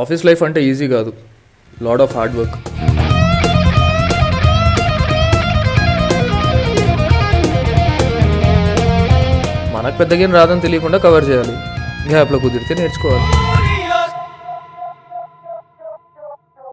Office life అంటే easy కాదు. Lot of hard work మనకు పెద్దగా రాదని తెలియకుండా కవర్ చేయాలి. గ్యాప్లో కుదిరితే నేర్చుకోవాలి.